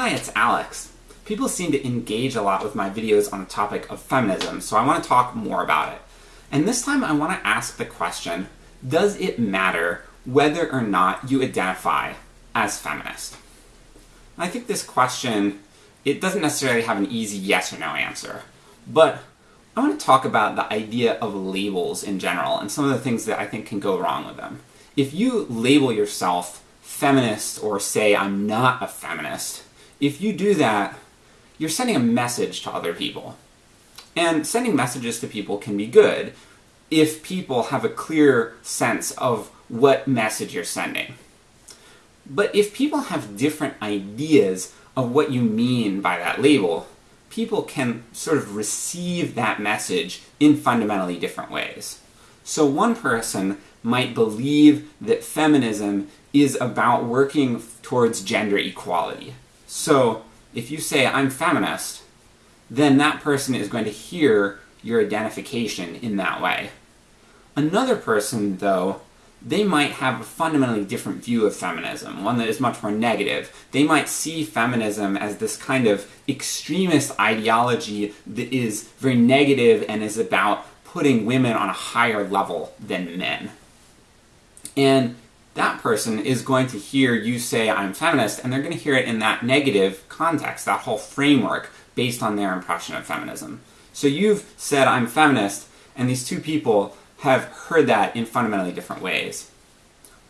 Hi, it's Alex. People seem to engage a lot with my videos on the topic of feminism, so I want to talk more about it. And this time I want to ask the question, does it matter whether or not you identify as feminist? I think this question, it doesn't necessarily have an easy yes or no answer, but I want to talk about the idea of labels in general and some of the things that I think can go wrong with them. If you label yourself feminist or say I'm not a feminist, if you do that, you're sending a message to other people. And sending messages to people can be good if people have a clear sense of what message you're sending. But if people have different ideas of what you mean by that label, people can sort of receive that message in fundamentally different ways. So one person might believe that feminism is about working towards gender equality. So, if you say, I'm feminist, then that person is going to hear your identification in that way. Another person, though, they might have a fundamentally different view of feminism, one that is much more negative. They might see feminism as this kind of extremist ideology that is very negative and is about putting women on a higher level than men. And that person is going to hear you say, I'm feminist, and they're going to hear it in that negative context, that whole framework, based on their impression of feminism. So you've said, I'm feminist, and these two people have heard that in fundamentally different ways.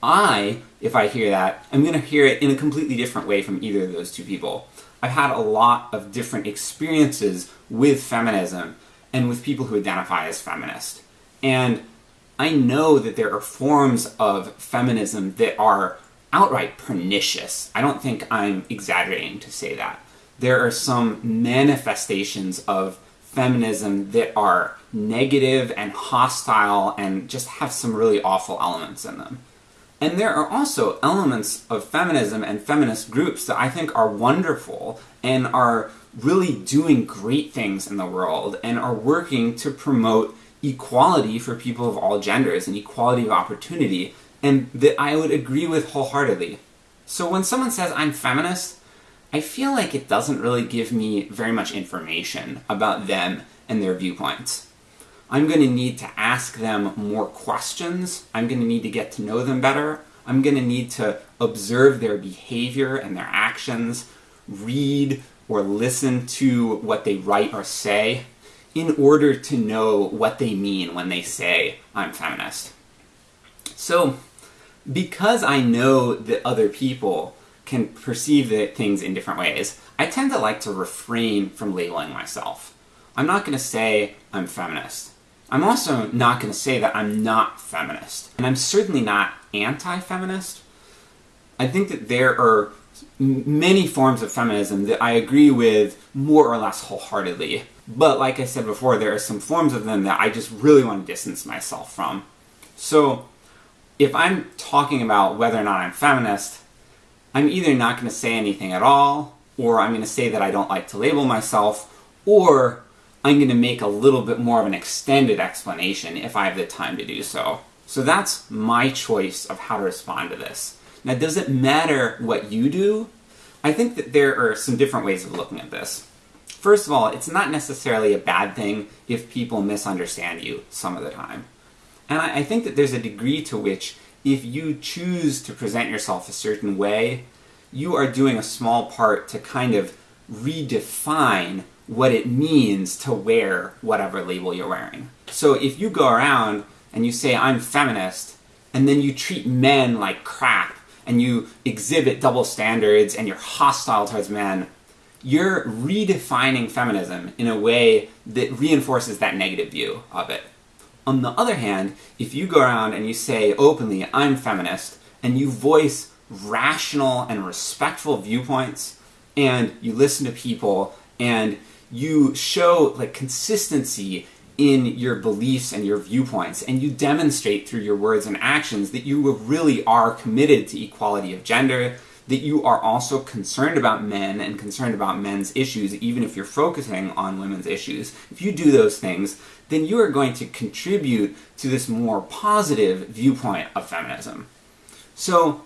I, if I hear that, I'm going to hear it in a completely different way from either of those two people. I've had a lot of different experiences with feminism and with people who identify as feminist. And I know that there are forms of feminism that are outright pernicious. I don't think I'm exaggerating to say that. There are some manifestations of feminism that are negative and hostile and just have some really awful elements in them. And there are also elements of feminism and feminist groups that I think are wonderful and are really doing great things in the world and are working to promote equality for people of all genders and equality of opportunity, and that I would agree with wholeheartedly. So when someone says I'm feminist, I feel like it doesn't really give me very much information about them and their viewpoints. I'm going to need to ask them more questions, I'm going to need to get to know them better, I'm going to need to observe their behavior and their actions, read or listen to what they write or say, in order to know what they mean when they say, I'm feminist. So, because I know that other people can perceive things in different ways, I tend to like to refrain from labeling myself. I'm not going to say I'm feminist. I'm also not going to say that I'm not feminist. And I'm certainly not anti-feminist. I think that there are many forms of feminism that I agree with more or less wholeheartedly. But like I said before, there are some forms of them that I just really want to distance myself from. So, if I'm talking about whether or not I'm feminist, I'm either not going to say anything at all, or I'm going to say that I don't like to label myself, or I'm going to make a little bit more of an extended explanation if I have the time to do so. So that's my choice of how to respond to this. Now, does it matter what you do? I think that there are some different ways of looking at this. First of all, it's not necessarily a bad thing if people misunderstand you some of the time. And I, think that there's a degree to which, if you choose to present yourself a certain way, you are doing a small part to kind of redefine what it means to wear whatever label you're wearing. So if you go around and you say, I'm feminist, and then you treat men like crap, and you exhibit double standards, and you're hostile towards men, you're redefining feminism in a way that reinforces that negative view of it. On the other hand, if you go around and you say openly, I'm feminist, and you voice rational and respectful viewpoints, and you listen to people, and you show like consistency in your beliefs and your viewpoints, and you demonstrate through your words and actions that you really are committed to equality of gender, that you are also concerned about men and concerned about men's issues, even if you're focusing on women's issues. If you do those things, then you are going to contribute to this more positive viewpoint of feminism. So,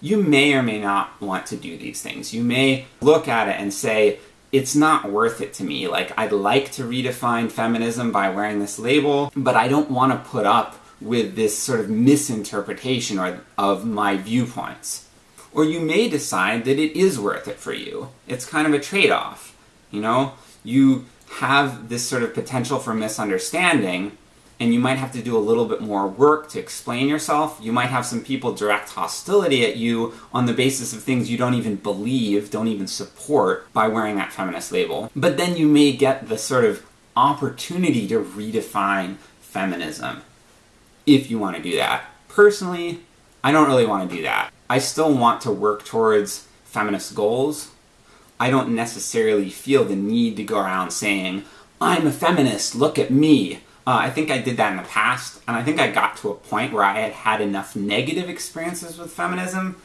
you may or may not want to do these things. You may look at it and say, it's not worth it to me. Like, I'd like to redefine feminism by wearing this label, but I don't want to put up with this sort of misinterpretation or, of my viewpoints. Or you may decide that it is worth it for you. It's kind of a trade off. You know, you have this sort of potential for misunderstanding, and you might have to do a little bit more work to explain yourself. You might have some people direct hostility at you on the basis of things you don't even believe, don't even support, by wearing that feminist label. But then you may get the sort of opportunity to redefine feminism if you want to do that. Personally, I don't really want to do that. I still want to work towards feminist goals. I don't necessarily feel the need to go around saying, I'm a feminist, look at me. Uh, I think I did that in the past, and I think I got to a point where I had had enough negative experiences with feminism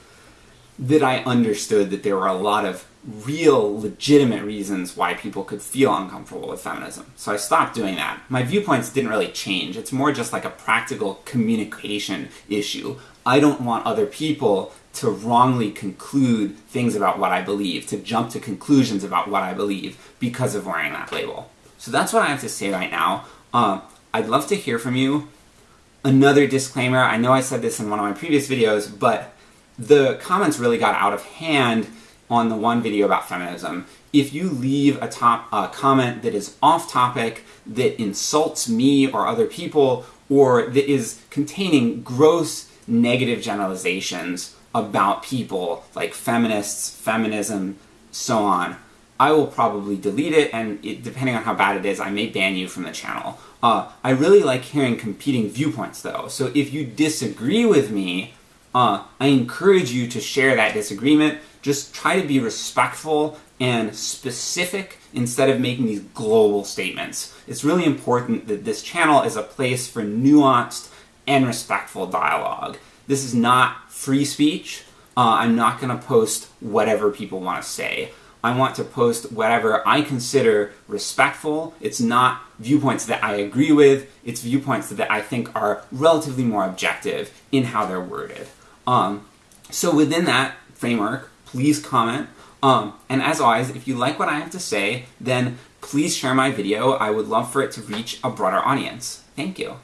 that I understood that there were a lot of real, legitimate reasons why people could feel uncomfortable with feminism. So I stopped doing that. My viewpoints didn't really change. It's more just like a practical communication issue. I don't want other people to wrongly conclude things about what I believe, to jump to conclusions about what I believe because of wearing that label. So that's what I have to say right now. Uh, I'd love to hear from you. Another disclaimer, I know I said this in one of my previous videos, but the comments really got out of hand on the one video about feminism. If you leave a top uh, comment that is off topic, that insults me or other people, or that is containing gross negative generalizations about people, like feminists, feminism, so on, I will probably delete it, and it, depending on how bad it is, I may ban you from the channel. Uh, I really like hearing competing viewpoints, though, so if you disagree with me, uh, I encourage you to share that disagreement. Just try to be respectful and specific instead of making these global statements. It's really important that this channel is a place for nuanced and respectful dialogue. This is not free speech. Uh, I'm not going to post whatever people want to say. I want to post whatever I consider respectful. It's not viewpoints that I agree with, it's viewpoints that I think are relatively more objective in how they're worded. Um, so within that framework, please comment. Um, and as always, if you like what I have to say, then please share my video. I would love for it to reach a broader audience. Thank you.